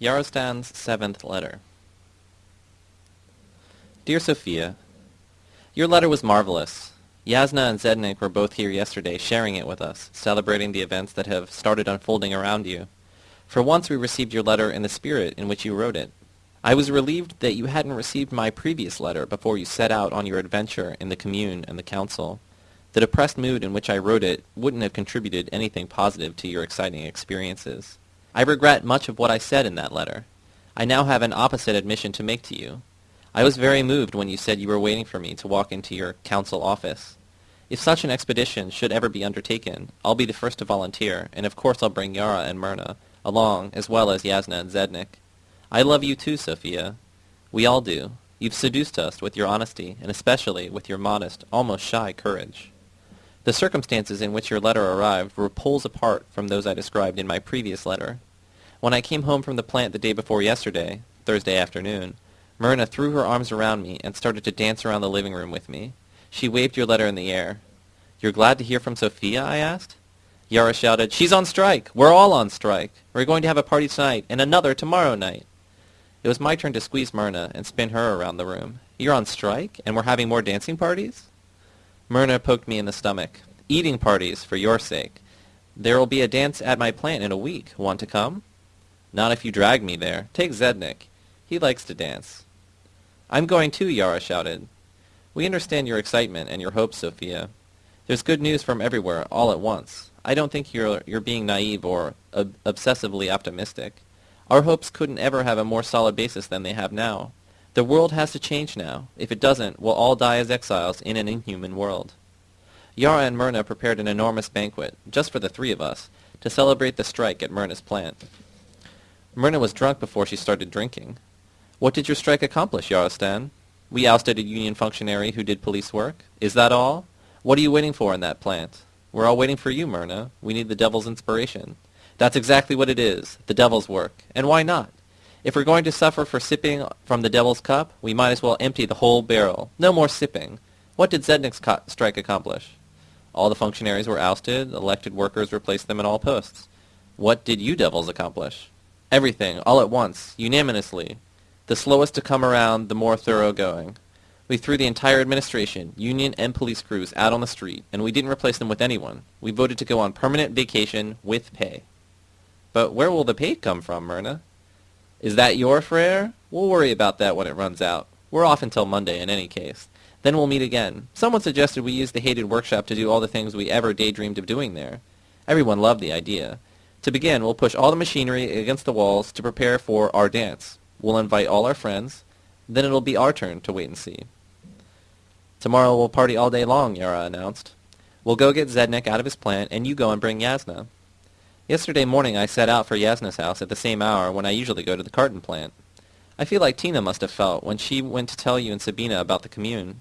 Yarostan's seventh letter. Dear Sophia, Your letter was marvelous. Yasna and Zednik were both here yesterday sharing it with us, celebrating the events that have started unfolding around you. For once we received your letter in the spirit in which you wrote it. I was relieved that you hadn't received my previous letter before you set out on your adventure in the commune and the council. The depressed mood in which I wrote it wouldn't have contributed anything positive to your exciting experiences. I regret much of what I said in that letter. I now have an opposite admission to make to you. I was very moved when you said you were waiting for me to walk into your council office. If such an expedition should ever be undertaken, I'll be the first to volunteer, and of course I'll bring Yara and Myrna along, as well as Yasna and Zednik. I love you too, Sophia. We all do. You've seduced us with your honesty, and especially with your modest, almost shy courage. The circumstances in which your letter arrived were poles apart from those I described in my previous letter. When I came home from the plant the day before yesterday, Thursday afternoon, Myrna threw her arms around me and started to dance around the living room with me. She waved your letter in the air. You're glad to hear from Sophia? I asked. Yara shouted, She's on strike! We're all on strike! We're going to have a party tonight, and another tomorrow night. It was my turn to squeeze Myrna and spin her around the room. You're on strike, and we're having more dancing parties? Myrna poked me in the stomach. Eating parties, for your sake. There will be a dance at my plant in a week. Want to come? Not if you drag me there. Take Zednik. He likes to dance. I'm going too, Yara shouted. We understand your excitement and your hopes, Sophia. There's good news from everywhere, all at once. I don't think you're, you're being naive or ob obsessively optimistic. Our hopes couldn't ever have a more solid basis than they have now. The world has to change now. If it doesn't, we'll all die as exiles in an inhuman world. Yara and Myrna prepared an enormous banquet, just for the three of us, to celebrate the strike at Myrna's plant. Myrna was drunk before she started drinking. What did your strike accomplish, Yarostan? We ousted a union functionary who did police work. Is that all? What are you waiting for in that plant? We're all waiting for you, Myrna. We need the devil's inspiration. That's exactly what it is, the devil's work. And why not? If we're going to suffer for sipping from the devil's cup, we might as well empty the whole barrel. No more sipping. What did Zednik's strike accomplish? All the functionaries were ousted, elected workers replaced them in all posts. What did you devils accomplish? Everything, all at once, unanimously. The slowest to come around, the more thoroughgoing. We threw the entire administration, union and police crews out on the street, and we didn't replace them with anyone. We voted to go on permanent vacation with pay. But where will the pay come from, Myrna? Is that your frere? We'll worry about that when it runs out. We're off until Monday in any case. Then we'll meet again. Someone suggested we use the hated workshop to do all the things we ever daydreamed of doing there. Everyone loved the idea. To begin, we'll push all the machinery against the walls to prepare for our dance. We'll invite all our friends. Then it'll be our turn to wait and see. Tomorrow we'll party all day long, Yara announced. We'll go get Zednik out of his plant, and you go and bring Yasna. Yesterday morning I set out for Yasna's house at the same hour when I usually go to the carton plant. I feel like Tina must have felt when she went to tell you and Sabina about the commune.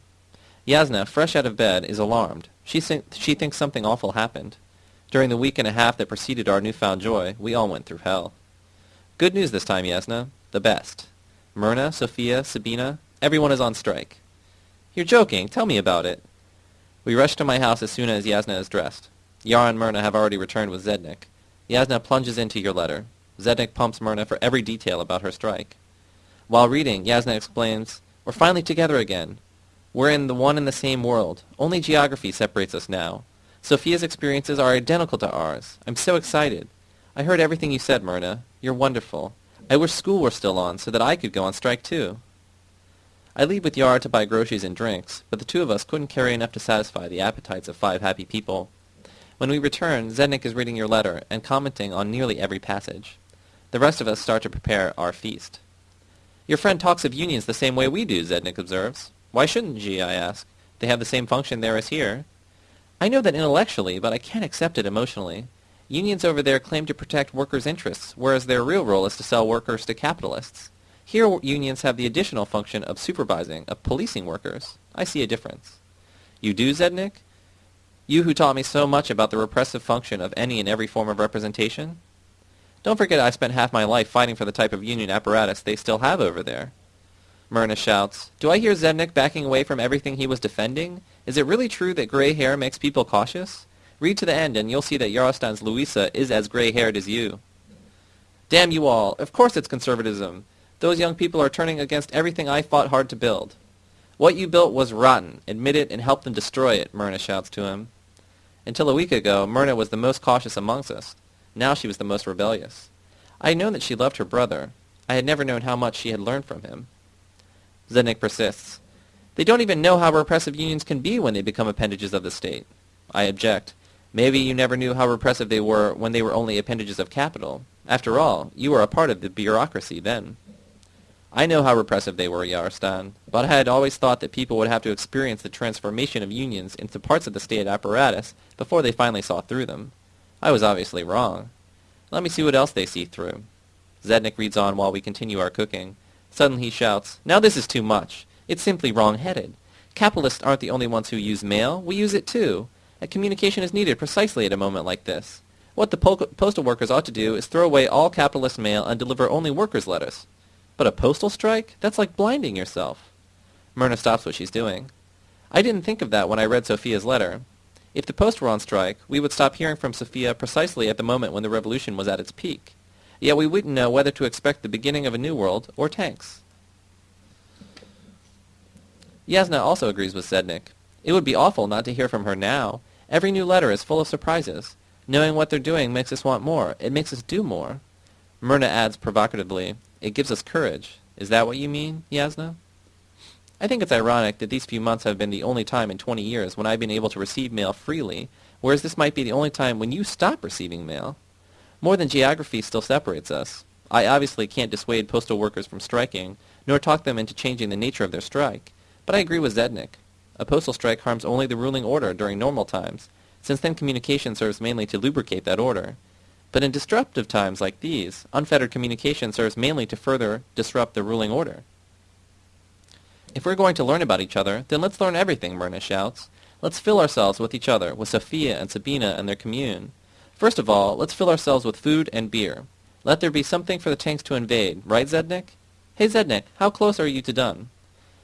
Yasna, fresh out of bed, is alarmed. She, she thinks something awful happened. During the week and a half that preceded our newfound joy, we all went through hell. Good news this time, Yasna. The best. Myrna, Sophia, Sabina, everyone is on strike. You're joking. Tell me about it. We rush to my house as soon as Yasna is dressed. Yara and Myrna have already returned with Zednik. Yasna plunges into your letter. Zednik pumps Myrna for every detail about her strike. While reading, Yasna explains, We're finally together again. We're in the one and the same world. Only geography separates us now. Sophia's experiences are identical to ours. I'm so excited. I heard everything you said, Myrna. You're wonderful. I wish school were still on so that I could go on strike too. I leave with Yara to buy groceries and drinks, but the two of us couldn't carry enough to satisfy the appetites of five happy people. When we return, Zednik is reading your letter and commenting on nearly every passage. The rest of us start to prepare our feast. Your friend talks of unions the same way we do, Zednik observes. Why shouldn't she, I ask. They have the same function there as here. I know that intellectually, but I can't accept it emotionally. Unions over there claim to protect workers' interests, whereas their real role is to sell workers to capitalists. Here, unions have the additional function of supervising, of policing workers. I see a difference. You do, Zednik? You who taught me so much about the repressive function of any and every form of representation? Don't forget I spent half my life fighting for the type of union apparatus they still have over there. Myrna shouts, Do I hear Zednik backing away from everything he was defending? Is it really true that gray hair makes people cautious? Read to the end and you'll see that Yarostan's Louisa is as gray-haired as you. Damn you all! Of course it's conservatism! Those young people are turning against everything I fought hard to build. What you built was rotten. Admit it and help them destroy it, Myrna shouts to him. Until a week ago, Myrna was the most cautious amongst us. Now she was the most rebellious. I had known that she loved her brother. I had never known how much she had learned from him. Zednik persists. They don't even know how repressive unions can be when they become appendages of the state. I object. Maybe you never knew how repressive they were when they were only appendages of capital. After all, you were a part of the bureaucracy then. I know how repressive they were, Yarostan, but I had always thought that people would have to experience the transformation of unions into parts of the state apparatus before they finally saw through them. I was obviously wrong. Let me see what else they see through. Zednik reads on while we continue our cooking. Suddenly he shouts, Now this is too much. It's simply wrong-headed. Capitalists aren't the only ones who use mail. We use it too. A communication is needed precisely at a moment like this. What the po postal workers ought to do is throw away all capitalist mail and deliver only workers' letters. But a postal strike? That's like blinding yourself. Myrna stops what she's doing. I didn't think of that when I read Sophia's letter. If the post were on strike, we would stop hearing from Sophia precisely at the moment when the revolution was at its peak. Yet we wouldn't know whether to expect the beginning of a new world or tanks. Yasna also agrees with Zednik. It would be awful not to hear from her now. Every new letter is full of surprises. Knowing what they're doing makes us want more. It makes us do more. Myrna adds provocatively, It gives us courage. Is that what you mean, Yasna? I think it's ironic that these few months have been the only time in 20 years when I've been able to receive mail freely, whereas this might be the only time when you stop receiving mail. More than geography still separates us. I obviously can't dissuade postal workers from striking, nor talk them into changing the nature of their strike. But I agree with Zednik. A postal strike harms only the ruling order during normal times, since then communication serves mainly to lubricate that order. But in disruptive times like these, unfettered communication serves mainly to further disrupt the ruling order. If we're going to learn about each other, then let's learn everything, Myrna shouts. Let's fill ourselves with each other, with Sophia and Sabina and their commune. First of all, let's fill ourselves with food and beer. Let there be something for the tanks to invade, right, Zednik? Hey, Zednik, how close are you to done?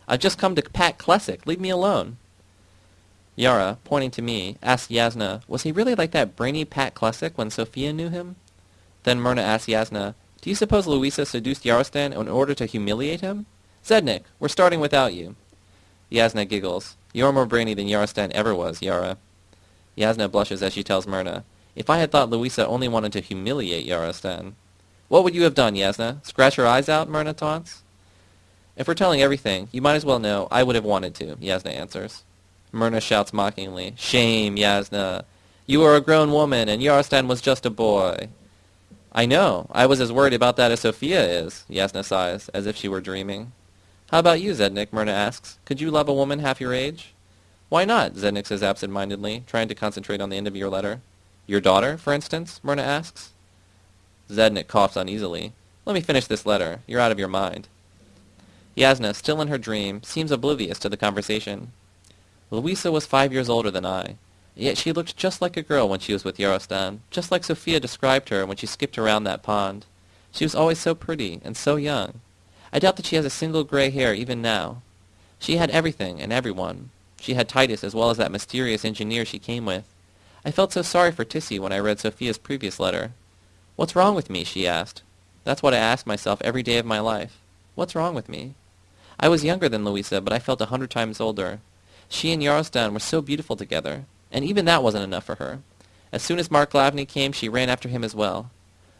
I've just come to Pat Klesic. Leave me alone. Yara, pointing to me, asked Yasna, was he really like that brainy Pat Klesic when Sophia knew him? Then Myrna asked Yasna, do you suppose Louisa seduced Yarostan in order to humiliate him? Zednik, we're starting without you. Yasna giggles. You're more brainy than Yarostan ever was, Yara. Yasna blushes as she tells Myrna, if I had thought Louisa only wanted to humiliate Yarostan. What would you have done, Yasna? Scratch her eyes out, Myrna taunts. If we're telling everything, you might as well know I would have wanted to, Yasna answers. Myrna shouts mockingly, Shame, Yasna. You are a grown woman, and Yarostan was just a boy. I know. I was as worried about that as Sophia is, Yasna sighs, as if she were dreaming. How about you, Zednik? Myrna asks. Could you love a woman half your age? Why not? Zednik says absent-mindedly, trying to concentrate on the end of your letter. Your daughter, for instance? Myrna asks. Zednik coughs uneasily. Let me finish this letter. You're out of your mind. Yasna, still in her dream, seems oblivious to the conversation. Louisa was five years older than I, yet she looked just like a girl when she was with Yarostan, just like Sophia described her when she skipped around that pond. She was always so pretty and so young. I doubt that she has a single gray hair even now. She had everything and everyone. She had Titus as well as that mysterious engineer she came with. I felt so sorry for Tissy when I read Sophia's previous letter. What's wrong with me, she asked. That's what I ask myself every day of my life. What's wrong with me? I was younger than Louisa, but I felt a hundred times older. She and Yarostan were so beautiful together, and even that wasn't enough for her. As soon as Mark Glavny came, she ran after him as well.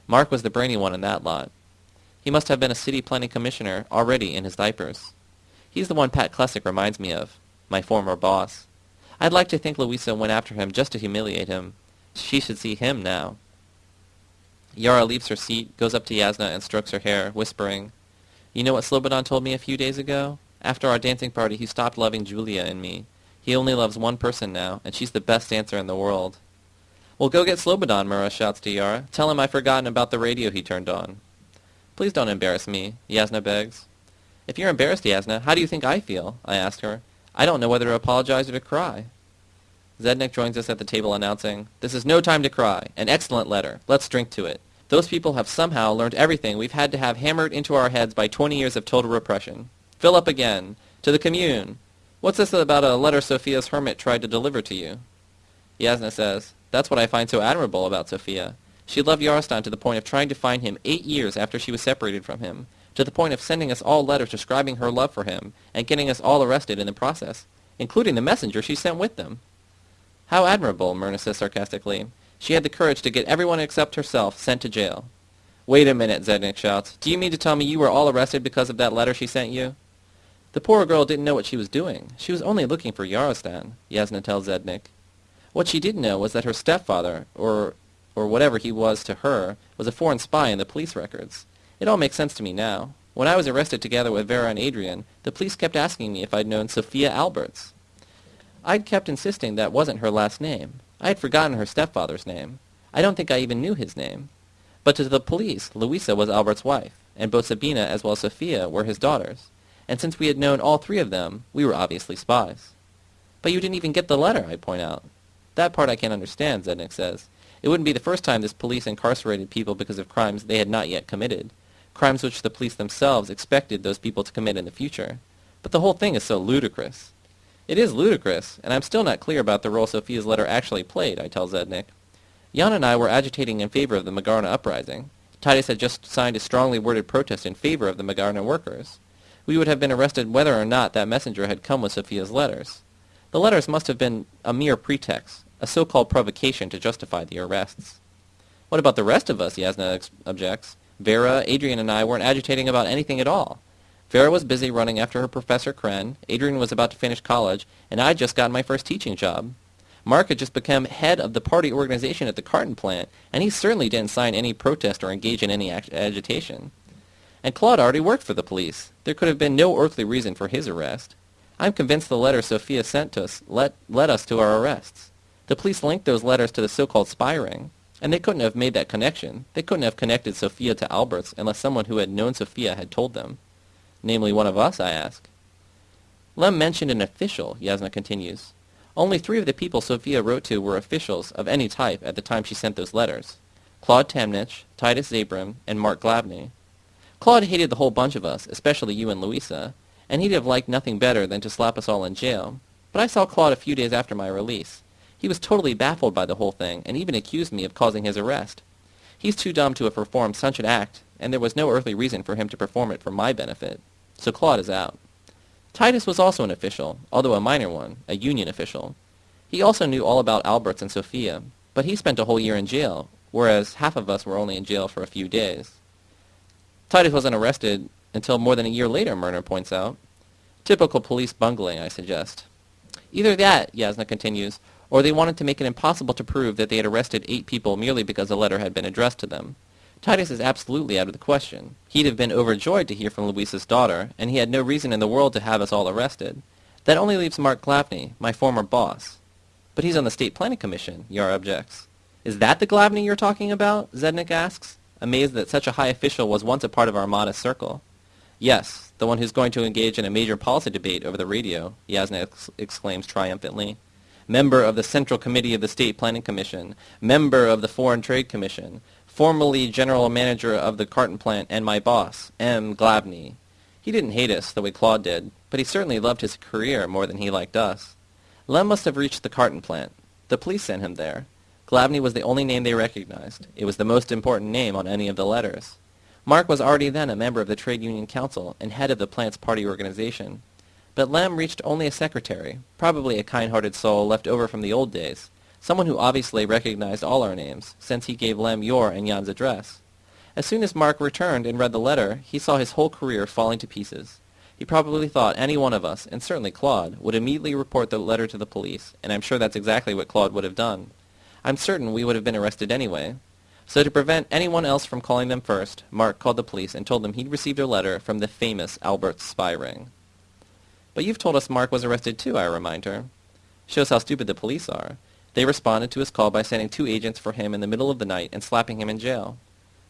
Mark was the brainy one in that lot. He must have been a city planning commissioner already in his diapers. He's the one Pat Klesic reminds me of, my former boss. I'd like to think Louisa went after him just to humiliate him. She should see him now. Yara leaves her seat, goes up to Yasna and strokes her hair, whispering, you know what Slobodan told me a few days ago? After our dancing party, he stopped loving Julia and me. He only loves one person now, and she's the best dancer in the world. Well, go get Slobodan, Myrna shouts to Yara. Tell him I've forgotten about the radio he turned on. Please don't embarrass me, Yasna begs. If you're embarrassed, Yasna, how do you think I feel? I ask her. I don't know whether to apologize or to cry. Zednik joins us at the table announcing, This is no time to cry. An excellent letter. Let's drink to it. Those people have somehow learned everything we've had to have hammered into our heads by 20 years of total repression. Fill up again. To the commune. What's this about a letter Sophia's hermit tried to deliver to you? Yasna says, That's what I find so admirable about Sophia. She loved Yarostan to the point of trying to find him eight years after she was separated from him, to the point of sending us all letters describing her love for him, and getting us all arrested in the process, including the messenger she sent with them. How admirable, Myrna says sarcastically. She had the courage to get everyone except herself sent to jail. Wait a minute, Zednik shouts. Do you mean to tell me you were all arrested because of that letter she sent you? The poor girl didn't know what she was doing. She was only looking for Yarostan, Yasna tells Zednik. What she didn't know was that her stepfather, or or whatever he was to her, was a foreign spy in the police records. It all makes sense to me now. When I was arrested together with Vera and Adrian, the police kept asking me if I'd known Sophia Alberts. I'd kept insisting that wasn't her last name. I had forgotten her stepfather's name. I don't think I even knew his name. But to the police, Louisa was Albert's wife, and both Sabina as well as Sophia were his daughters. And since we had known all three of them, we were obviously spies. But you didn't even get the letter, I point out. That part I can't understand, Zednik says. It wouldn't be the first time this police incarcerated people because of crimes they had not yet committed, crimes which the police themselves expected those people to commit in the future. But the whole thing is so ludicrous. It is ludicrous, and I'm still not clear about the role Sophia's letter actually played, I tell Zednik. Jan and I were agitating in favor of the Magarna uprising. Titus had just signed a strongly worded protest in favor of the Magarna workers. We would have been arrested whether or not that messenger had come with Sophia's letters. The letters must have been a mere pretext, a so-called provocation to justify the arrests. What about the rest of us, Yasna objects. Vera, Adrian, and I weren't agitating about anything at all. Vera was busy running after her Professor Kren, Adrian was about to finish college, and I'd just gotten my first teaching job. Mark had just become head of the party organization at the carton plant, and he certainly didn't sign any protest or engage in any ag agitation. And Claude already worked for the police. There could have been no earthly reason for his arrest. I'm convinced the letter Sophia sent us led, led us to our arrests. The police linked those letters to the so-called spy ring, and they couldn't have made that connection. They couldn't have connected Sophia to Alberts unless someone who had known Sophia had told them namely one of us, I ask. Lem mentioned an official, Yasna continues. Only three of the people Sophia wrote to were officials of any type at the time she sent those letters. Claude Tamnich, Titus Zabram, and Mark Glavny. Claude hated the whole bunch of us, especially you and Louisa, and he'd have liked nothing better than to slap us all in jail. But I saw Claude a few days after my release. He was totally baffled by the whole thing, and even accused me of causing his arrest. He's too dumb to have performed such an act, and there was no earthly reason for him to perform it for my benefit so Claude is out. Titus was also an official, although a minor one, a union official. He also knew all about Alberts and Sophia, but he spent a whole year in jail, whereas half of us were only in jail for a few days. Titus wasn't arrested until more than a year later, Myrna points out. Typical police bungling, I suggest. Either that, Yasna continues, or they wanted to make it impossible to prove that they had arrested eight people merely because a letter had been addressed to them. Titus is absolutely out of the question. He'd have been overjoyed to hear from Louisa's daughter, and he had no reason in the world to have us all arrested. That only leaves Mark Glavny, my former boss. But he's on the State Planning Commission, Yar objects. Is that the Glavny you're talking about? Zednik asks, amazed that such a high official was once a part of our modest circle. Yes, the one who's going to engage in a major policy debate over the radio, Yasna ex exclaims triumphantly. Member of the Central Committee of the State Planning Commission, member of the Foreign Trade Commission, formerly general manager of the carton plant and my boss, M. Glavny. He didn't hate us the way Claude did, but he certainly loved his career more than he liked us. Lem must have reached the carton plant. The police sent him there. Glavny was the only name they recognized. It was the most important name on any of the letters. Mark was already then a member of the Trade Union Council and head of the plant's party organization. But Lem reached only a secretary, probably a kind-hearted soul left over from the old days, someone who obviously recognized all our names, since he gave Lem your and Jan's address. As soon as Mark returned and read the letter, he saw his whole career falling to pieces. He probably thought any one of us, and certainly Claude, would immediately report the letter to the police, and I'm sure that's exactly what Claude would have done. I'm certain we would have been arrested anyway. So to prevent anyone else from calling them first, Mark called the police and told them he'd received a letter from the famous Albert spy ring. But you've told us Mark was arrested too, I remind her. Shows how stupid the police are. They responded to his call by sending two agents for him in the middle of the night and slapping him in jail.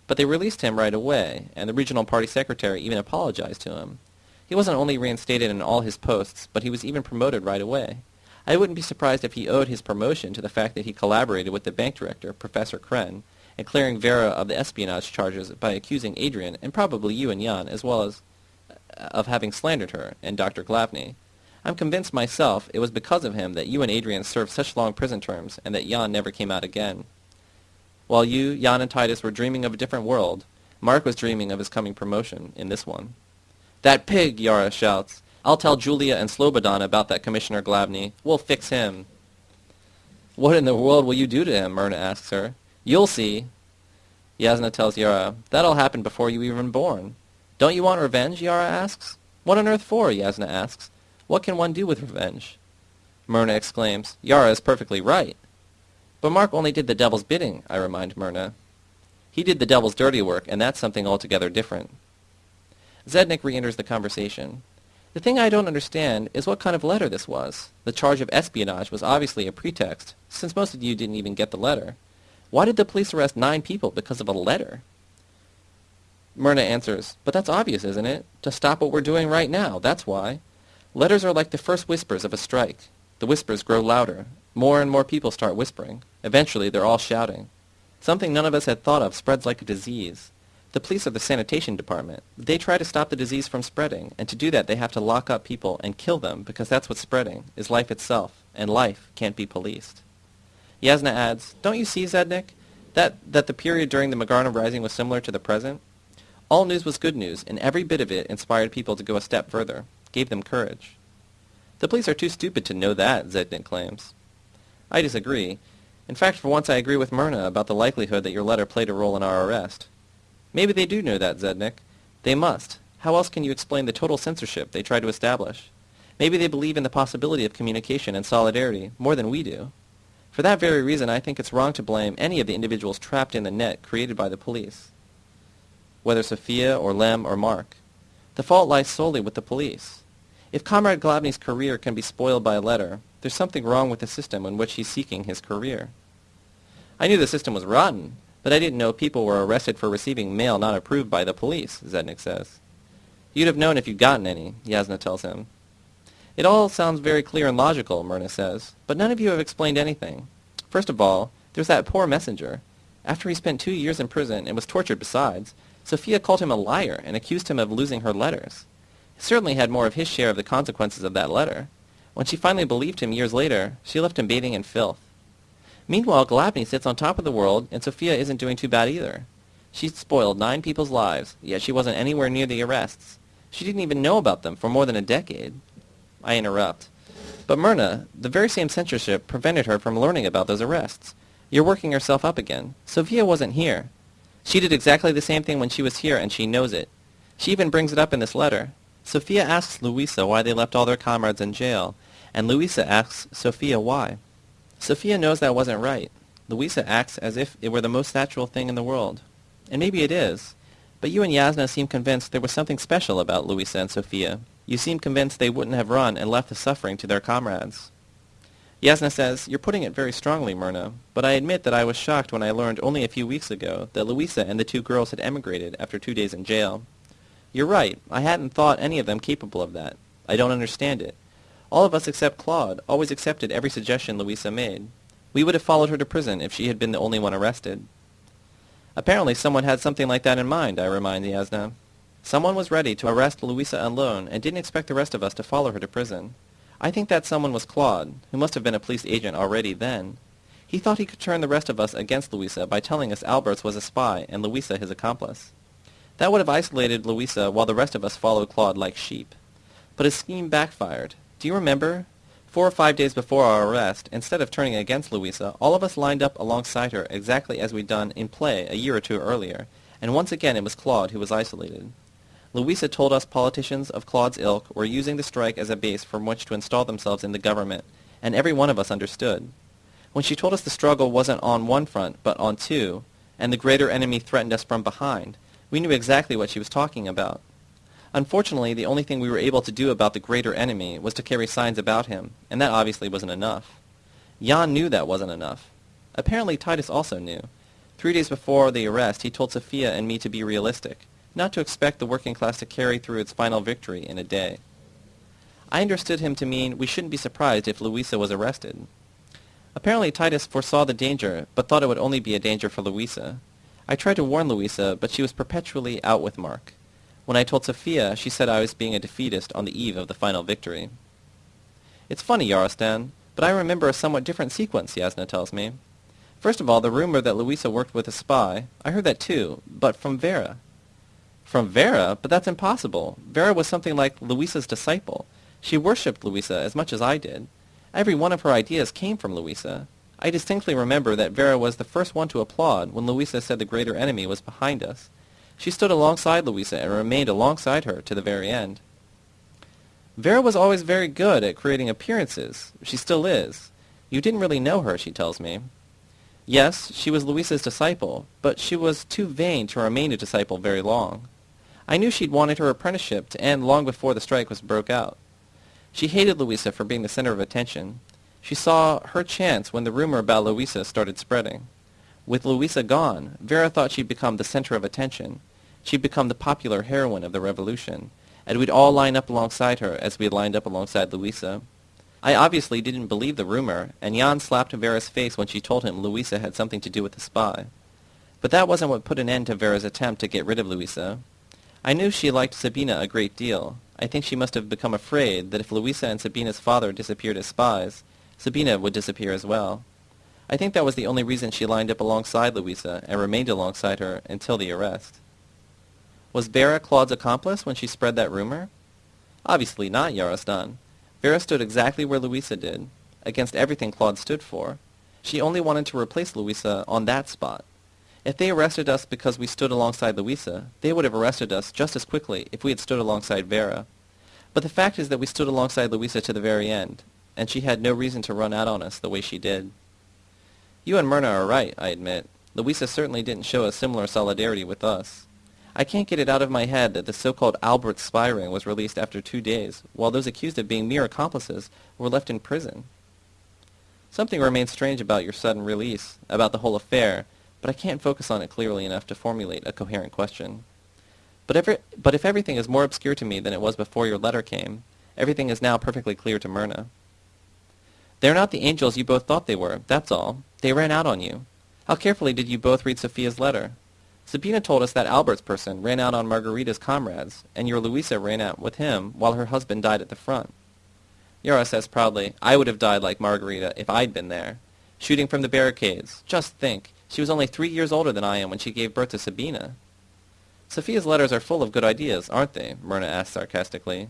But they released him right away, and the regional party secretary even apologized to him. He wasn't only reinstated in all his posts, but he was even promoted right away. I wouldn't be surprised if he owed his promotion to the fact that he collaborated with the bank director, Professor Kren, in clearing Vera of the espionage charges by accusing Adrian, and probably you and Jan, as well as uh, of having slandered her, and Dr. Glavny. I'm convinced myself it was because of him that you and Adrian served such long prison terms and that Jan never came out again. While you, Jan, and Titus were dreaming of a different world, Mark was dreaming of his coming promotion in this one. That pig, Yara shouts. I'll tell Julia and Slobodan about that Commissioner Glavny. We'll fix him. What in the world will you do to him? Myrna asks her. You'll see. Yasna tells Yara, That'll happen before you even born. Don't you want revenge? Yara asks. What on earth for? Yasna asks. What can one do with revenge? Myrna exclaims, Yara is perfectly right. But Mark only did the devil's bidding, I remind Myrna. He did the devil's dirty work, and that's something altogether different. Zednik re-enters the conversation. The thing I don't understand is what kind of letter this was. The charge of espionage was obviously a pretext, since most of you didn't even get the letter. Why did the police arrest nine people because of a letter? Myrna answers, but that's obvious, isn't it? To stop what we're doing right now, that's why. Letters are like the first whispers of a strike. The whispers grow louder. More and more people start whispering. Eventually, they're all shouting. Something none of us had thought of spreads like a disease. The police are the sanitation department. They try to stop the disease from spreading, and to do that they have to lock up people and kill them because that's what's spreading, is life itself, and life can't be policed. Yasna adds, Don't you see, Zednik, that, that the period during the Magarna Rising was similar to the present? All news was good news, and every bit of it inspired people to go a step further, gave them courage. The police are too stupid to know that, Zednik claims. I disagree. In fact, for once I agree with Myrna about the likelihood that your letter played a role in our arrest. Maybe they do know that, Zednik. They must. How else can you explain the total censorship they try to establish? Maybe they believe in the possibility of communication and solidarity more than we do. For that very reason, I think it's wrong to blame any of the individuals trapped in the net created by the police, whether Sophia or Lem or Mark. The fault lies solely with the police. If Comrade Glavny's career can be spoiled by a letter, there's something wrong with the system in which he's seeking his career. I knew the system was rotten, but I didn't know people were arrested for receiving mail not approved by the police, Zednik says. You'd have known if you'd gotten any, Yasna tells him. It all sounds very clear and logical, Myrna says, but none of you have explained anything. First of all, there's that poor messenger. After he spent two years in prison and was tortured besides, Sophia called him a liar and accused him of losing her letters. Certainly had more of his share of the consequences of that letter. When she finally believed him years later, she left him bathing in filth. Meanwhile, Glavny sits on top of the world, and Sophia isn't doing too bad either. She's spoiled nine people's lives, yet she wasn't anywhere near the arrests. She didn't even know about them for more than a decade. I interrupt. But Myrna, the very same censorship prevented her from learning about those arrests. You're working yourself up again. Sophia wasn't here. She did exactly the same thing when she was here, and she knows it. She even brings it up in this letter. Sophia asks Luisa why they left all their comrades in jail, and Luisa asks Sophia why. Sophia knows that wasn't right. Luisa acts as if it were the most natural thing in the world. And maybe it is. But you and Yasna seem convinced there was something special about Luisa and Sophia. You seem convinced they wouldn't have run and left the suffering to their comrades. Yasna says, You're putting it very strongly, Myrna, but I admit that I was shocked when I learned only a few weeks ago that Luisa and the two girls had emigrated after two days in jail. You're right. I hadn't thought any of them capable of that. I don't understand it. All of us except Claude always accepted every suggestion Louisa made. We would have followed her to prison if she had been the only one arrested. Apparently someone had something like that in mind, I remind Yasna. Someone was ready to arrest Louisa alone and didn't expect the rest of us to follow her to prison. I think that someone was Claude, who must have been a police agent already then. He thought he could turn the rest of us against Louisa by telling us Alberts was a spy and Louisa his accomplice. That would have isolated Louisa while the rest of us followed Claude like sheep. But his scheme backfired. Do you remember? Four or five days before our arrest, instead of turning against Louisa, all of us lined up alongside her exactly as we'd done in play a year or two earlier, and once again it was Claude who was isolated. Louisa told us politicians of Claude's ilk were using the strike as a base from which to install themselves in the government, and every one of us understood. When she told us the struggle wasn't on one front, but on two, and the greater enemy threatened us from behind, we knew exactly what she was talking about. Unfortunately, the only thing we were able to do about the greater enemy was to carry signs about him, and that obviously wasn't enough. Jan knew that wasn't enough. Apparently Titus also knew. Three days before the arrest, he told Sophia and me to be realistic, not to expect the working class to carry through its final victory in a day. I understood him to mean we shouldn't be surprised if Louisa was arrested. Apparently Titus foresaw the danger, but thought it would only be a danger for Louisa. I tried to warn Louisa, but she was perpetually out with Mark. When I told Sophia, she said I was being a defeatist on the eve of the final victory. It's funny, Yarostan, but I remember a somewhat different sequence, Yasna tells me. First of all, the rumor that Louisa worked with a spy. I heard that too, but from Vera. From Vera? But that's impossible. Vera was something like Louisa's disciple. She worshipped Louisa as much as I did. Every one of her ideas came from Louisa. I distinctly remember that Vera was the first one to applaud when Louisa said the greater enemy was behind us. She stood alongside Louisa and remained alongside her to the very end. Vera was always very good at creating appearances. She still is. You didn't really know her, she tells me. Yes, she was Louisa's disciple, but she was too vain to remain a disciple very long. I knew she'd wanted her apprenticeship to end long before the strike was broke out. She hated Louisa for being the center of attention. She saw her chance when the rumor about Louisa started spreading. With Louisa gone, Vera thought she'd become the center of attention. She'd become the popular heroine of the revolution, and we'd all line up alongside her as we had lined up alongside Louisa. I obviously didn't believe the rumor, and Jan slapped Vera's face when she told him Louisa had something to do with the spy. But that wasn't what put an end to Vera's attempt to get rid of Louisa. I knew she liked Sabina a great deal. I think she must have become afraid that if Louisa and Sabina's father disappeared as spies, Sabina would disappear as well. I think that was the only reason she lined up alongside Louisa and remained alongside her until the arrest. Was Vera Claude's accomplice when she spread that rumor? Obviously not, Yarostan. Vera stood exactly where Louisa did, against everything Claude stood for. She only wanted to replace Louisa on that spot. If they arrested us because we stood alongside Louisa, they would have arrested us just as quickly if we had stood alongside Vera. But the fact is that we stood alongside Louisa to the very end, and she had no reason to run out on us the way she did. You and Myrna are right, I admit. Louisa certainly didn't show a similar solidarity with us. I can't get it out of my head that the so-called Albert spy ring was released after two days, while those accused of being mere accomplices were left in prison. Something remains strange about your sudden release, about the whole affair, but I can't focus on it clearly enough to formulate a coherent question. But, but if everything is more obscure to me than it was before your letter came, everything is now perfectly clear to Myrna. They are not the angels you both thought they were, that's all. They ran out on you. How carefully did you both read Sophia's letter? Sabina told us that Albert's person ran out on Margarita's comrades, and your Louisa ran out with him while her husband died at the front. Yara says proudly, I would have died like Margarita if I'd been there. Shooting from the barricades. Just think, she was only three years older than I am when she gave birth to Sabina. Sophia's letters are full of good ideas, aren't they? Myrna asks sarcastically.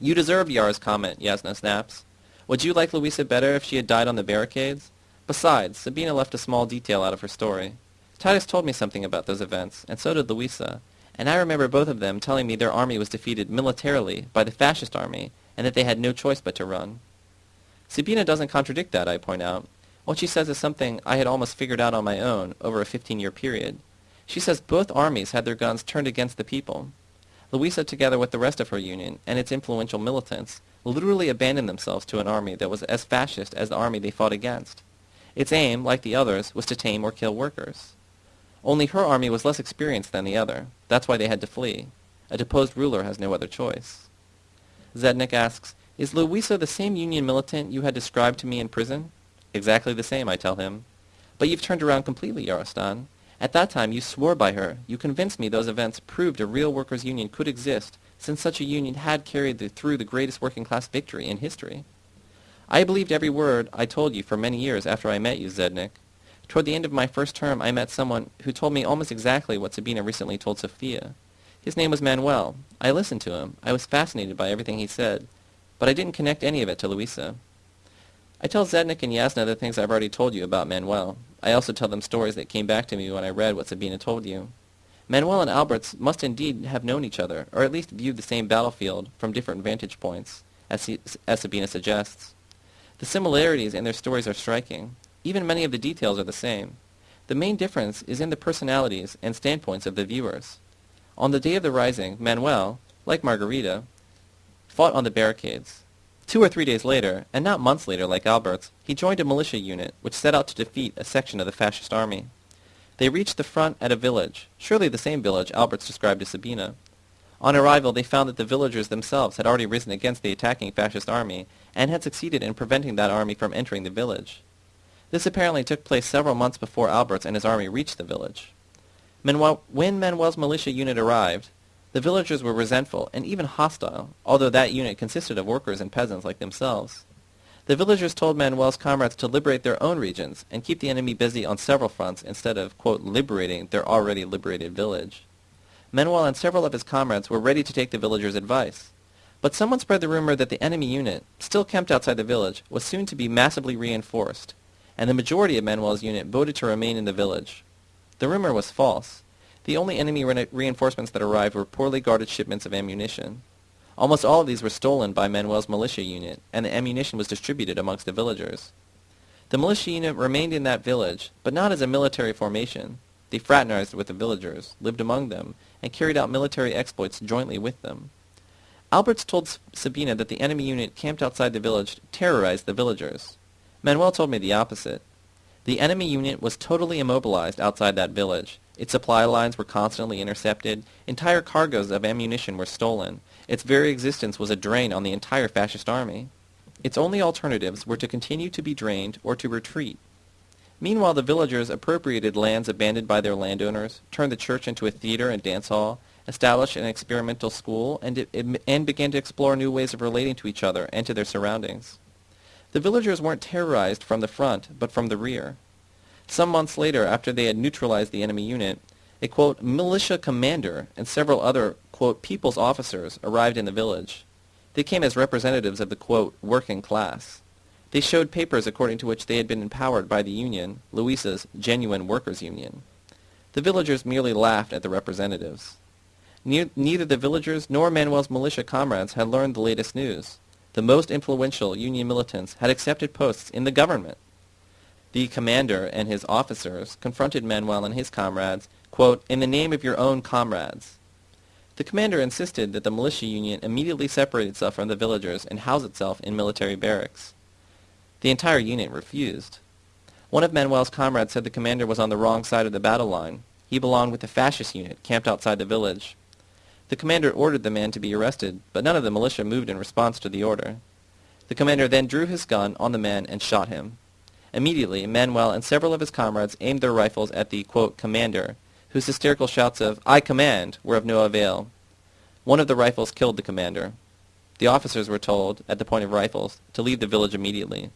You deserve Yara's comment, Yasna snaps. Would you like Louisa better if she had died on the barricades? Besides, Sabina left a small detail out of her story. Titus told me something about those events, and so did Louisa, and I remember both of them telling me their army was defeated militarily by the fascist army, and that they had no choice but to run. Sabina doesn't contradict that, I point out. What she says is something I had almost figured out on my own over a 15-year period. She says both armies had their guns turned against the people. Louisa, together with the rest of her union and its influential militants, literally abandoned themselves to an army that was as fascist as the army they fought against. Its aim, like the others, was to tame or kill workers. Only her army was less experienced than the other. That's why they had to flee. A deposed ruler has no other choice. Zednik asks, Is Louisa the same Union militant you had described to me in prison? Exactly the same, I tell him. But you've turned around completely, Yarostan. At that time you swore by her. You convinced me those events proved a real workers' union could exist, since such a union had carried the, through the greatest working-class victory in history. I believed every word I told you for many years after I met you, Zednik. Toward the end of my first term, I met someone who told me almost exactly what Sabina recently told Sophia. His name was Manuel. I listened to him. I was fascinated by everything he said, but I didn't connect any of it to Louisa. I tell Zednik and Yasna the things I've already told you about Manuel. I also tell them stories that came back to me when I read what Sabina told you. Manuel and Alberts must indeed have known each other, or at least viewed the same battlefield from different vantage points, as, he, as Sabina suggests. The similarities in their stories are striking. Even many of the details are the same. The main difference is in the personalities and standpoints of the viewers. On the day of the rising, Manuel, like Margarita, fought on the barricades. Two or three days later, and not months later like Albert's, he joined a militia unit which set out to defeat a section of the fascist army. They reached the front at a village, surely the same village Alberts described to Sabina. On arrival, they found that the villagers themselves had already risen against the attacking fascist army and had succeeded in preventing that army from entering the village. This apparently took place several months before Alberts and his army reached the village. Manuel, when Manuel's militia unit arrived, the villagers were resentful and even hostile, although that unit consisted of workers and peasants like themselves. The villagers told Manuel's comrades to liberate their own regions and keep the enemy busy on several fronts instead of, quote, liberating their already liberated village. Manuel and several of his comrades were ready to take the villagers' advice. But someone spread the rumor that the enemy unit, still camped outside the village, was soon to be massively reinforced, and the majority of Manuel's unit voted to remain in the village. The rumor was false. The only enemy re- reinforcements that arrived were poorly guarded shipments of ammunition. Almost all of these were stolen by Manuel's militia unit, and the ammunition was distributed amongst the villagers. The militia unit remained in that village, but not as a military formation. They fraternized with the villagers, lived among them, and carried out military exploits jointly with them. Alberts told Sabina that the enemy unit camped outside the village to terrorize the villagers. Manuel told me the opposite. The enemy unit was totally immobilized outside that village. Its supply lines were constantly intercepted. Entire cargoes of ammunition were stolen. Its very existence was a drain on the entire fascist army. Its only alternatives were to continue to be drained or to retreat. Meanwhile, the villagers appropriated lands abandoned by their landowners, turned the church into a theater and dance hall, established an experimental school, and, and began to explore new ways of relating to each other and to their surroundings. The villagers weren't terrorized from the front, but from the rear. Some months later, after they had neutralized the enemy unit, a, quote, militia commander and several other, quote, people's officers arrived in the village. They came as representatives of the, quote, working class. They showed papers according to which they had been empowered by the union, Luisa's genuine workers' union. The villagers merely laughed at the representatives. neither the villagers nor Manuel's militia comrades had learned the latest news. The most influential union militants had accepted posts in the government. The commander and his officers confronted Manuel and his comrades, quote, in the name of your own comrades. The commander insisted that the militia union immediately separate itself from the villagers and house itself in military barracks. The entire unit refused. One of Manuel's comrades said the commander was on the wrong side of the battle line. He belonged with the fascist unit camped outside the village. The commander ordered the man to be arrested, but none of the militia moved in response to the order. The commander then drew his gun on the man and shot him. Immediately, Manuel and several of his comrades aimed their rifles at the, quote, commander, whose hysterical shouts of, I command, were of no avail. One of the rifles killed the commander. The officers were told, at the point of rifles, to leave the village immediately.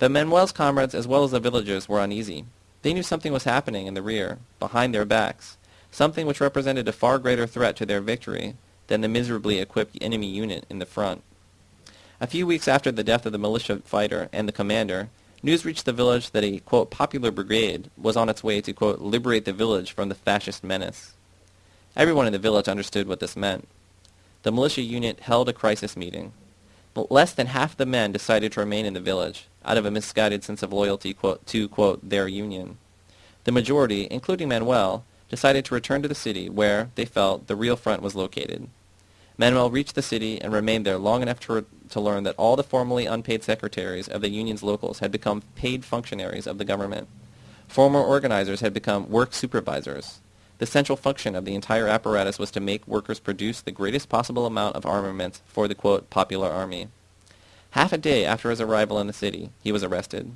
But Manuel's comrades as well as the villagers were uneasy. They knew something was happening in the rear, behind their backs, something which represented a far greater threat to their victory than the miserably equipped enemy unit in the front. A few weeks after the death of the militia fighter and the commander, News reached the village that a, quote, popular brigade was on its way to, quote, liberate the village from the fascist menace. Everyone in the village understood what this meant. The militia unit held a crisis meeting. But less than half the men decided to remain in the village, out of a misguided sense of loyalty quote, to, quote, their union. The majority, including Manuel, decided to return to the city where, they felt, the real front was located. Manuel reached the city and remained there long enough to, to learn that all the formerly unpaid secretaries of the union's locals had become paid functionaries of the government. Former organizers had become work supervisors. The central function of the entire apparatus was to make workers produce the greatest possible amount of armaments for the, quote, popular army. Half a day after his arrival in the city, he was arrested.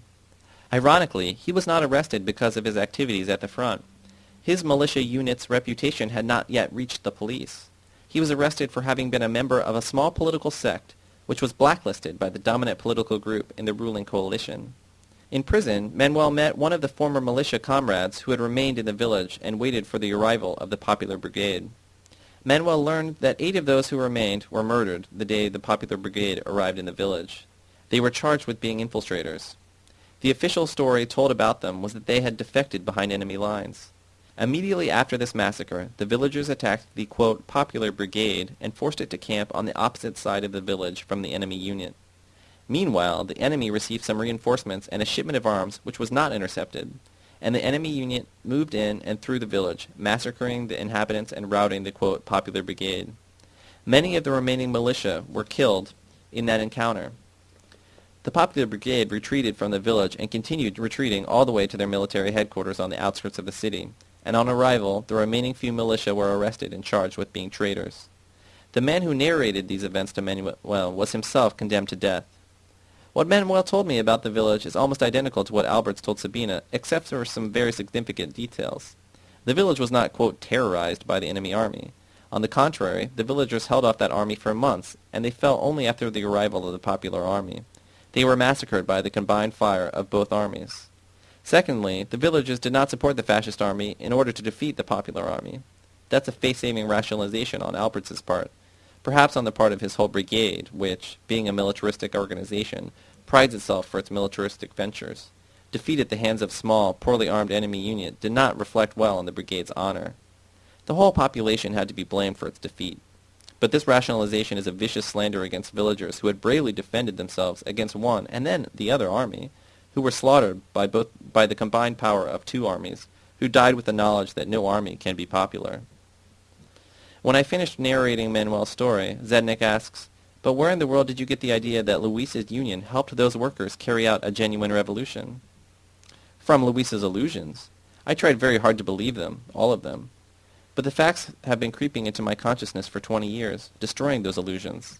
Ironically, he was not arrested because of his activities at the front. His militia unit's reputation had not yet reached the police he was arrested for having been a member of a small political sect which was blacklisted by the dominant political group in the ruling coalition. In prison, Manuel met one of the former militia comrades who had remained in the village and waited for the arrival of the Popular Brigade. Manuel learned that eight of those who remained were murdered the day the Popular Brigade arrived in the village. They were charged with being infiltrators. The official story told about them was that they had defected behind enemy lines. Immediately after this massacre, the villagers attacked the, quote, popular brigade and forced it to camp on the opposite side of the village from the enemy unit. Meanwhile, the enemy received some reinforcements and a shipment of arms which was not intercepted, and the enemy unit moved in and through the village, massacring the inhabitants and routing the, quote, popular brigade. Many of the remaining militia were killed in that encounter. The popular brigade retreated from the village and continued retreating all the way to their military headquarters on the outskirts of the city and on arrival, the remaining few militia were arrested and charged with being traitors. The man who narrated these events to Manuel was himself condemned to death. What Manuel told me about the village is almost identical to what Alberts told Sabina, except for some very significant details. The village was not, quote, terrorized by the enemy army. On the contrary, the villagers held off that army for months, and they fell only after the arrival of the popular army. They were massacred by the combined fire of both armies. Secondly, the villagers did not support the fascist army in order to defeat the popular army. That's a face-saving rationalization on Albert's part, perhaps on the part of his whole brigade, which, being a militaristic organization, prides itself for its militaristic ventures. Defeat at the hands of small, poorly armed enemy unit did not reflect well on the brigade's honor. The whole population had to be blamed for its defeat. But this rationalization is a vicious slander against villagers who had bravely defended themselves against one and then the other army, who were slaughtered by both by the combined power of two armies, who died with the knowledge that no army can be popular. When I finished narrating Manuel's story, Zednik asks, but where in the world did you get the idea that Luis's union helped those workers carry out a genuine revolution? From Luis's illusions. I tried very hard to believe them, all of them. But the facts have been creeping into my consciousness for 20 years, destroying those illusions.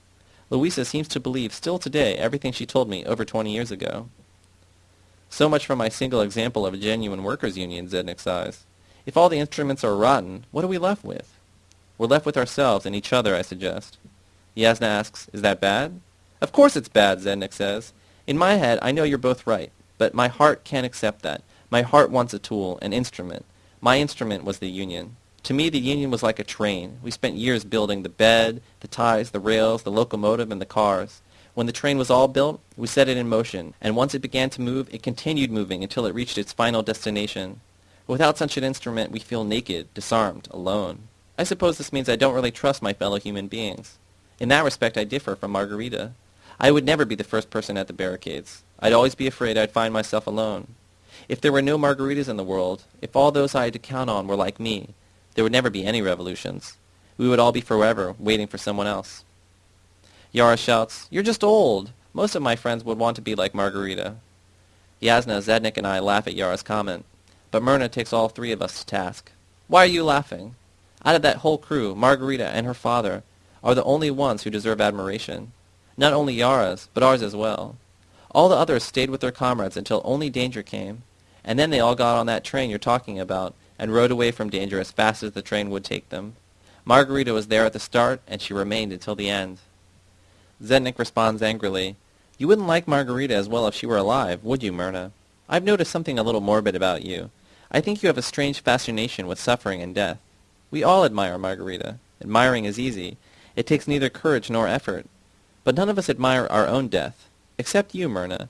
Louisa seems to believe still today everything she told me over 20 years ago. So much for my single example of a genuine workers' union, Zednik sighs. If all the instruments are rotten, what are we left with? We're left with ourselves and each other, I suggest. Yasna asks, is that bad? Of course it's bad, Zednik says. In my head, I know you're both right, but my heart can't accept that. My heart wants a tool, an instrument. My instrument was the union. To me, the union was like a train. We spent years building the bed, the ties, the rails, the locomotive, and the cars. When the train was all built, we set it in motion, and once it began to move, it continued moving until it reached its final destination. Without such an instrument, we feel naked, disarmed, alone. I suppose this means I don't really trust my fellow human beings. In that respect, I differ from Margarita. I would never be the first person at the barricades. I'd always be afraid I'd find myself alone. If there were no Margaritas in the world, if all those I had to count on were like me, there would never be any revolutions. We would all be forever waiting for someone else. Yara shouts, You're just old. Most of my friends would want to be like Margarita. Yasna, Zednik, and I laugh at Yara's comment, but Myrna takes all three of us to task. Why are you laughing? Out of that whole crew, Margarita and her father are the only ones who deserve admiration. Not only Yara's, but ours as well. All the others stayed with their comrades until only danger came, and then they all got on that train you're talking about and rode away from danger as fast as the train would take them. Margarita was there at the start, and she remained until the end. Zednik responds angrily, You wouldn't like Margarita as well if she were alive, would you, Myrna? I've noticed something a little morbid about you. I think you have a strange fascination with suffering and death. We all admire Margarita. Admiring is easy. It takes neither courage nor effort. But none of us admire our own death. Except you, Myrna.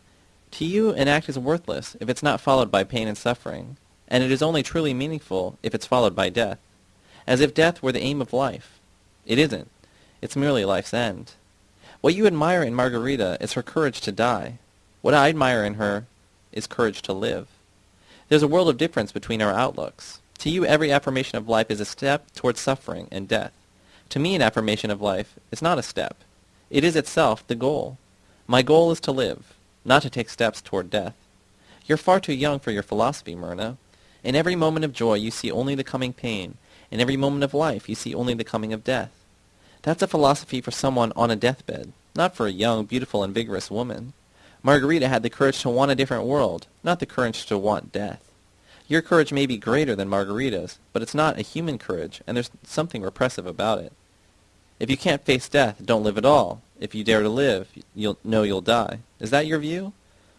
To you, an act is worthless if it's not followed by pain and suffering, and it is only truly meaningful if it's followed by death. As if death were the aim of life. It isn't. It's merely life's end. What you admire in Margarita is her courage to die. What I admire in her is courage to live. There's a world of difference between our outlooks. To you, every affirmation of life is a step towards suffering and death. To me, an affirmation of life is not a step. It is itself the goal. My goal is to live, not to take steps toward death. You're far too young for your philosophy, Myrna. In every moment of joy you see only the coming pain. In every moment of life you see only the coming of death. That's a philosophy for someone on a deathbed, not for a young, beautiful, and vigorous woman. Margarita had the courage to want a different world, not the courage to want death. Your courage may be greater than Margarita's, but it's not a human courage, and there's something repressive about it. If you can't face death, don't live at all. If you dare to live, you'll know you'll die. Is that your view?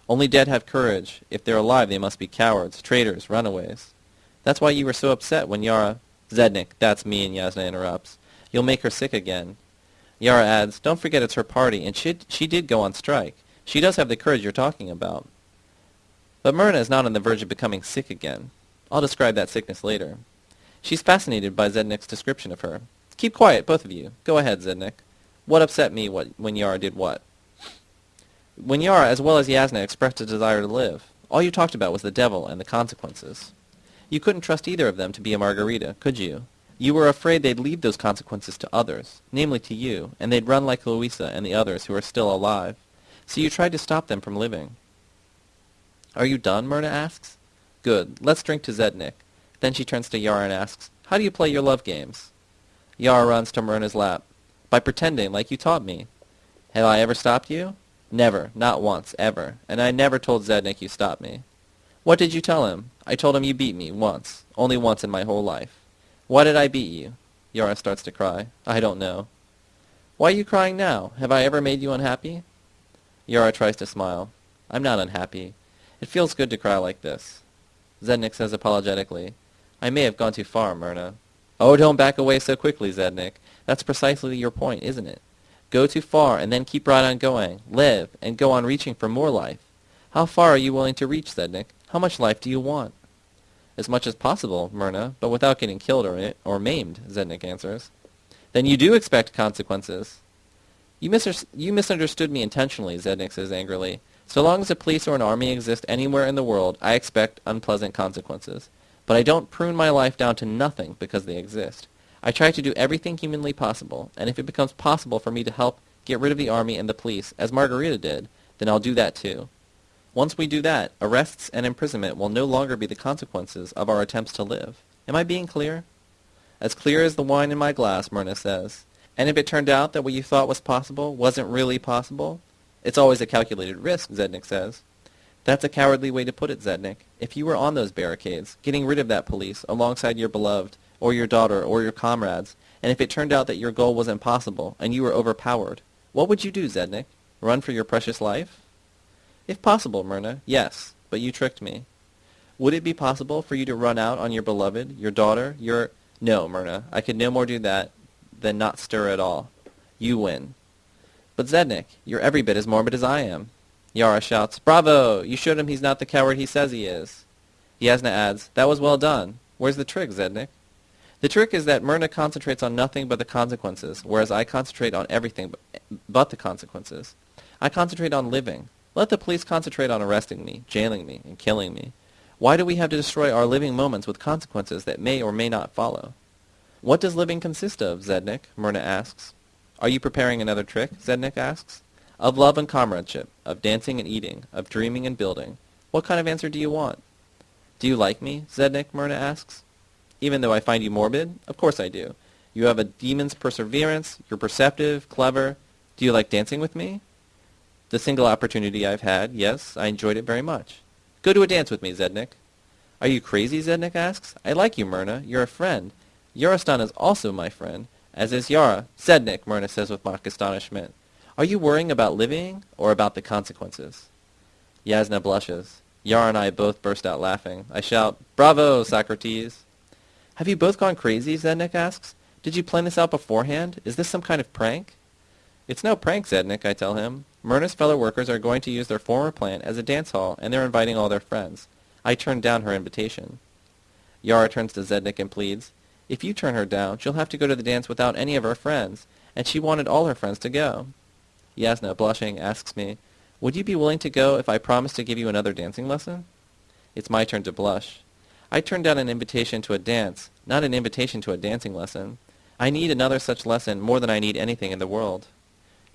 Only dead have courage. If they're alive, they must be cowards, traitors, runaways. That's why you were so upset when Yara... Zednik, that's me, and Yasna interrupts. You'll make her sick again. Yara adds, don't forget it's her party, and she, she did go on strike. She does have the courage you're talking about. But Myrna is not on the verge of becoming sick again. I'll describe that sickness later. She's fascinated by Zednik's description of her. Keep quiet, both of you. Go ahead, Zednik. What upset me what, when Yara did what? When Yara, as well as Yasna, expressed a desire to live, all you talked about was the devil and the consequences. You couldn't trust either of them to be a Margarita, could you? You were afraid they'd leave those consequences to others, namely to you, and they'd run like Louisa and the others who are still alive. So you tried to stop them from living. Are you done? Myrna asks. Good. Let's drink to Zednik. Then she turns to Yara and asks, How do you play your love games? Yara runs to Myrna's lap. By pretending, like you taught me. Have I ever stopped you? Never. Not once. Ever. And I never told Zednik you stopped me. What did you tell him? I told him you beat me. Once. Only once in my whole life. Why did I beat you? Yara starts to cry. I don't know. Why are you crying now? Have I ever made you unhappy? Yara tries to smile. I'm not unhappy. It feels good to cry like this. Zednik says apologetically, I may have gone too far, Myrna. Oh, don't back away so quickly, Zednik. That's precisely your point, isn't it? Go too far and then keep right on going. Live and go on reaching for more life. How far are you willing to reach, Zednik? How much life do you want? As much as possible, Myrna, but without getting killed or, or maimed, Zednik answers. Then you do expect consequences. You, mis- you misunderstood me intentionally, Zednik says angrily. So long as a police or an army exist anywhere in the world, I expect unpleasant consequences. But I don't prune my life down to nothing because they exist. I try to do everything humanly possible, and if it becomes possible for me to help get rid of the army and the police, as Margarita did, then I'll do that too. Once we do that, arrests and imprisonment will no longer be the consequences of our attempts to live. Am I being clear? As clear as the wine in my glass, Myrna says. And if it turned out that what you thought was possible wasn't really possible, it's always a calculated risk, Zednik says. That's a cowardly way to put it, Zednik. If you were on those barricades, getting rid of that police, alongside your beloved, or your daughter, or your comrades, and if it turned out that your goal was impossible, and you were overpowered, what would you do, Zednik? Run for your precious life? If possible, Myrna, yes, but you tricked me. Would it be possible for you to run out on your beloved, your daughter, your... No, Myrna, I could no more do that than not stir at all. You win. But Zednik, you're every bit as morbid as I am. Yara shouts, Bravo! You showed him he's not the coward he says he is. Yasna adds, That was well done. Where's the trick, Zednik? The trick is that Myrna concentrates on nothing but the consequences, whereas I concentrate on everything but the consequences. I concentrate on living. Let the police concentrate on arresting me, jailing me, and killing me. Why do we have to destroy our living moments with consequences that may or may not follow? What does living consist of, Zednik? Myrna asks. Are you preparing another trick? Zednik asks. Of love and comradeship, of dancing and eating, of dreaming and building. What kind of answer do you want? Do you like me? Zednik, Myrna asks even though I find you morbid? Of course I do. You have a demon's perseverance. You're perceptive, clever. Do you like dancing with me? The single opportunity I've had, yes, I enjoyed it very much. Go to a dance with me, Zednik. Are you crazy, Zednik asks. I like you, Myrna. You're a friend. Yarostan is also my friend, as is Yara. Zednik, Myrna says with mock astonishment. Are you worrying about living or about the consequences? Yasna blushes. Yara and I both burst out laughing. I shout, Bravo, Socrates! Have you both gone crazy? Zednik asks. Did you plan this out beforehand? Is this some kind of prank? It's no prank, Zednik, I tell him. Myrna's fellow workers are going to use their former plant as a dance hall, and they're inviting all their friends. I turned down her invitation. Yara turns to Zednik and pleads, If you turn her down, she'll have to go to the dance without any of her friends, and she wanted all her friends to go. Yasna, blushing, asks me, Would you be willing to go if I promised to give you another dancing lesson? It's my turn to blush. I turned down an invitation to a dance, not an invitation to a dancing lesson. I need another such lesson more than I need anything in the world.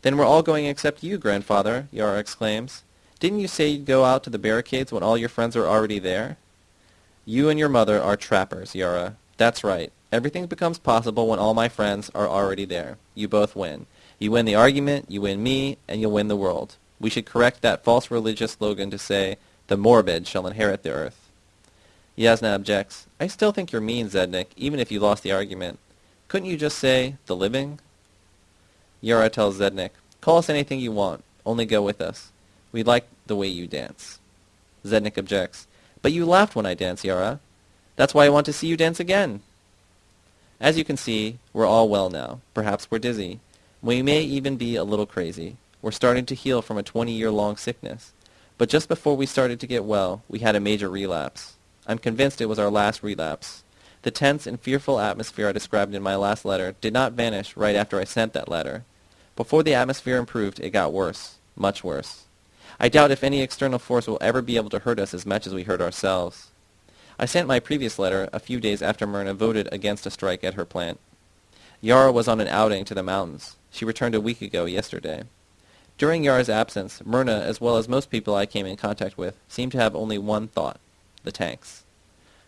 Then we're all going except you, grandfather, Yara exclaims. Didn't you say you'd go out to the barricades when all your friends are already there? You and your mother are trappers, Yara. That's right. Everything becomes possible when all my friends are already there. You both win. You win the argument, you win me, and you'll win the world. We should correct that false religious slogan to say, the morbid shall inherit the earth. Yasna objects. I still think you're mean, Zednik, even if you lost the argument. Couldn't you just say, the living? Yara tells Zednik, call us anything you want, only go with us. We like the way you dance. Zednik objects. But you laughed when I danced, Yara. That's why I want to see you dance again. As you can see, we're all well now. Perhaps we're dizzy. We may even be a little crazy. We're starting to heal from a 20-year-long sickness. But just before we started to get well, we had a major relapse. I'm convinced it was our last relapse. The tense and fearful atmosphere I described in my last letter did not vanish right after I sent that letter. Before the atmosphere improved, it got worse, much worse. I doubt if any external force will ever be able to hurt us as much as we hurt ourselves. I sent my previous letter a few days after Myrna voted against a strike at her plant. Yara was on an outing to the mountains. She returned a week ago yesterday. During Yara's absence, Myrna, as well as most people I came in contact with, seemed to have only one thought the tanks.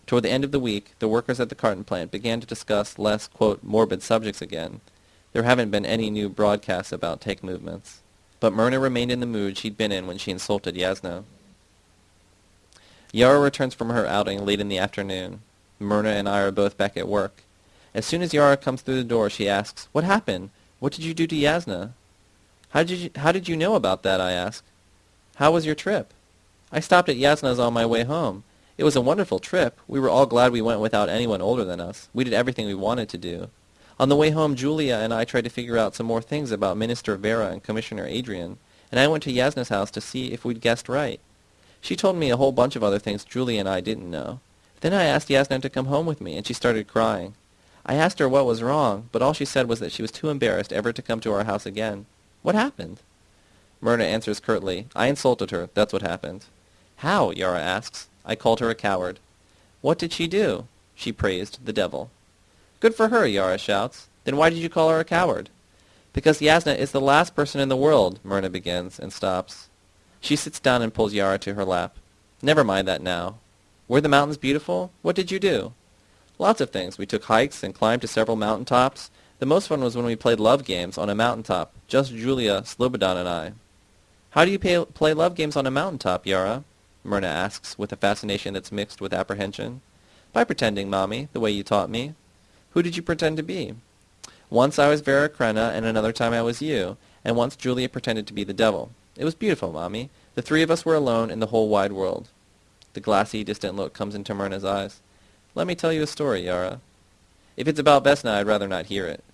Toward the end of the week, the workers at the carton plant began to discuss less, quote, morbid subjects again. There haven't been any new broadcasts about take movements. But Myrna remained in the mood she'd been in when she insulted Yasna. Yara returns from her outing late in the afternoon. Myrna and I are both back at work. As soon as Yara comes through the door, she asks, What happened? What did you do to Yasna? How did you, how did you know about that, I ask. How was your trip? I stopped at Yasna's on my way home. It was a wonderful trip. We were all glad we went without anyone older than us. We did everything we wanted to do. On the way home, Julia and I tried to figure out some more things about Minister Vera and Commissioner Adrian, and I went to Yasna's house to see if we'd guessed right. She told me a whole bunch of other things Julia and I didn't know. Then I asked Yasna to come home with me, and she started crying. I asked her what was wrong, but all she said was that she was too embarrassed ever to come to our house again. What happened? Myrna answers curtly, I insulted her. That's what happened. How? Yara asks. I called her a coward. What did she do? She praised the devil. Good for her, Yara shouts. Then why did you call her a coward? Because Yasna is the last person in the world, Myrna begins, and stops. She sits down and pulls Yara to her lap. Never mind that now. Were the mountains beautiful? What did you do? Lots of things. We took hikes and climbed to several mountain tops. The most fun was when we played love games on a mountain top, just Julia, Slobodan, and I. How do you pay, play love games on a mountain top, Yara? Myrna asks, with a fascination that's mixed with apprehension. By pretending, Mommy, the way you taught me. Who did you pretend to be? Once I was Vera Krenna, and another time I was you, and once Julia pretended to be the devil. It was beautiful, Mommy. The three of us were alone in the whole wide world. The glassy, distant look comes into Myrna's eyes. Let me tell you a story, Yara. If it's about Vesna, I'd rather not hear it.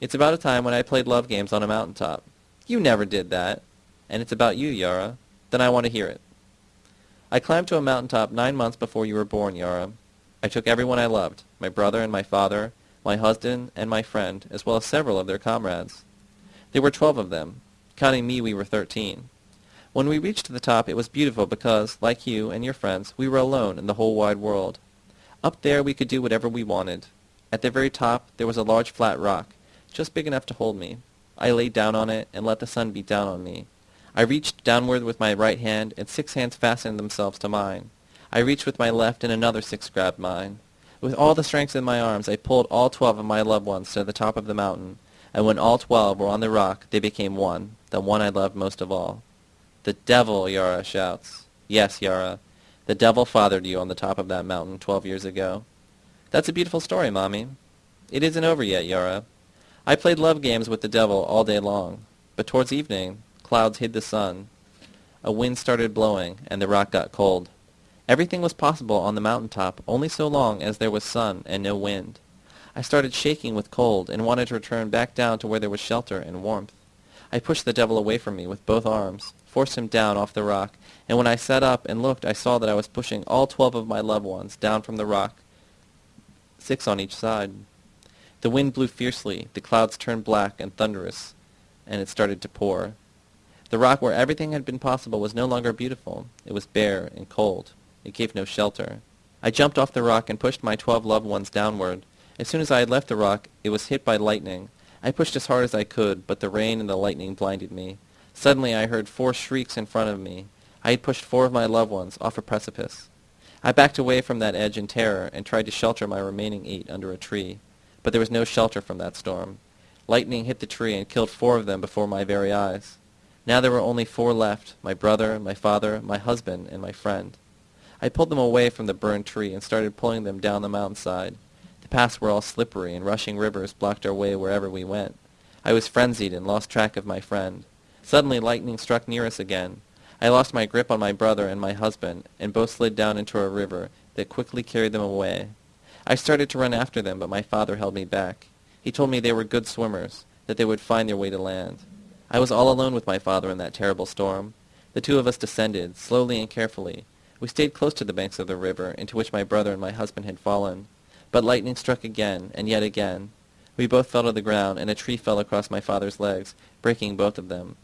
It's about a time when I played love games on a mountain top. You never did that. And it's about you, Yara. Then I want to hear it. I climbed to a mountain top nine months before you were born, Yara. I took everyone I loved, my brother and my father, my husband and my friend, as well as several of their comrades. There were twelve of them. Counting me, we were thirteen. When we reached the top, it was beautiful because, like you and your friends, we were alone in the whole wide world. Up there, we could do whatever we wanted. At the very top, there was a large flat rock, just big enough to hold me. I laid down on it and let the sun beat down on me. I reached downward with my right hand, and six hands fastened themselves to mine. I reached with my left, and another six grabbed mine. With all the strength in my arms, I pulled all twelve of my loved ones to the top of the mountain, and when all twelve were on the rock, they became one, the one I loved most of all. The devil, Yara shouts. Yes, Yara. The devil fathered you on the top of that mountain twelve years ago. That's a beautiful story, Mommy. It isn't over yet, Yara. I played love games with the devil all day long, but towards evening, clouds hid the sun. A wind started blowing, and the rock got cold. Everything was possible on the mountain top only so long as there was sun and no wind. I started shaking with cold and wanted to return back down to where there was shelter and warmth. I pushed the devil away from me with both arms, forced him down off the rock, and when I sat up and looked I saw that I was pushing all twelve of my loved ones down from the rock, six on each side. The wind blew fiercely, the clouds turned black and thunderous, and it started to pour. The rock where everything had been possible was no longer beautiful. It was bare and cold. It gave no shelter. I jumped off the rock and pushed my twelve loved ones downward. As soon as I had left the rock, it was hit by lightning. I pushed as hard as I could, but the rain and the lightning blinded me. Suddenly I heard four shrieks in front of me. I had pushed four of my loved ones off a precipice. I backed away from that edge in terror and tried to shelter my remaining eight under a tree. But there was no shelter from that storm. Lightning hit the tree and killed four of them before my very eyes. Now there were only four left, my brother, my father, my husband, and my friend. I pulled them away from the burned tree and started pulling them down the mountainside. The paths were all slippery, and rushing rivers blocked our way wherever we went. I was frenzied and lost track of my friend. Suddenly lightning struck near us again. I lost my grip on my brother and my husband, and both slid down into a river that quickly carried them away. I started to run after them, but my father held me back. He told me they were good swimmers, that they would find their way to land. I was all alone with my father in that terrible storm. The two of us descended, slowly and carefully. We stayed close to the banks of the river, into which my brother and my husband had fallen. But lightning struck again, and yet again. We both fell to the ground, and a tree fell across my father's legs, breaking both of them.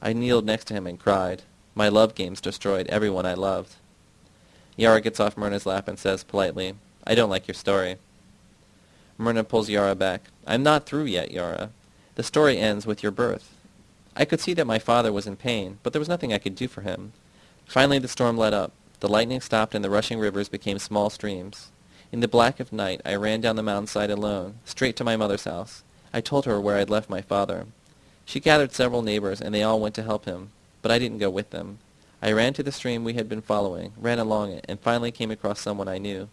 I kneeled next to him and cried. My love games destroyed everyone I loved. Yara gets off Myrna's lap and says politely, I don't like your story. Myrna pulls Yara back. I'm not through yet, Yara. The story ends with your birth. I could see that my father was in pain, but there was nothing I could do for him. Finally the storm let up. The lightning stopped and the rushing rivers became small streams. In the black of night I ran down the mountainside alone, straight to my mother's house. I told her where I'd left my father. She gathered several neighbors, and they all went to help him, but I didn't go with them. I ran to the stream we had been following, ran along it, and finally came across someone I knew.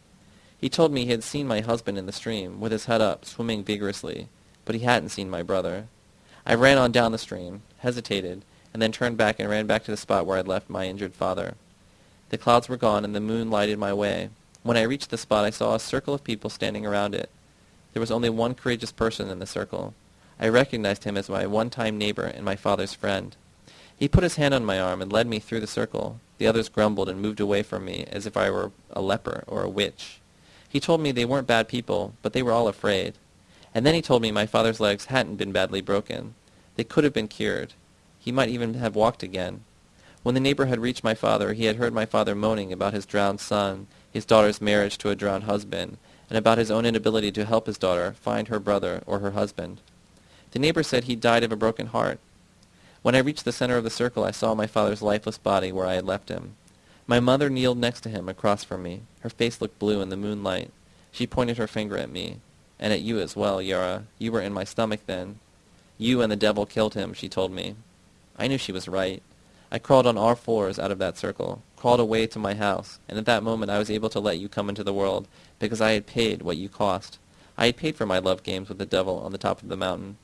He told me he had seen my husband in the stream, with his head up, swimming vigorously, but he hadn't seen my brother. I ran on down the stream, hesitated, and then turned back and ran back to the spot where I had left my injured father. The clouds were gone, and the moon lighted my way. When I reached the spot, I saw a circle of people standing around it. There was only one courageous person in the circle. I recognized him as my one-time neighbor and my father's friend. He put his hand on my arm and led me through the circle. The others grumbled and moved away from me as if I were a leper or a witch. He told me they weren't bad people, but they were all afraid. And then he told me my father's legs hadn't been badly broken. They could have been cured. He might even have walked again. When the neighbor had reached my father, he had heard my father moaning about his drowned son, his daughter's marriage to a drowned husband, and about his own inability to help his daughter find her brother or her husband. The neighbor said he died of a broken heart. When I reached the center of the circle, I saw my father's lifeless body where I had left him. My mother kneeled next to him across from me. Her face looked blue in the moonlight. She pointed her finger at me. And at you as well, Yara. You were in my stomach then. You and the devil killed him, she told me. I knew she was right. I crawled on all fours out of that circle, crawled away to my house, and at that moment I was able to let you come into the world, because I had paid what you cost. I had paid for my love games with the devil on the top of the mountain.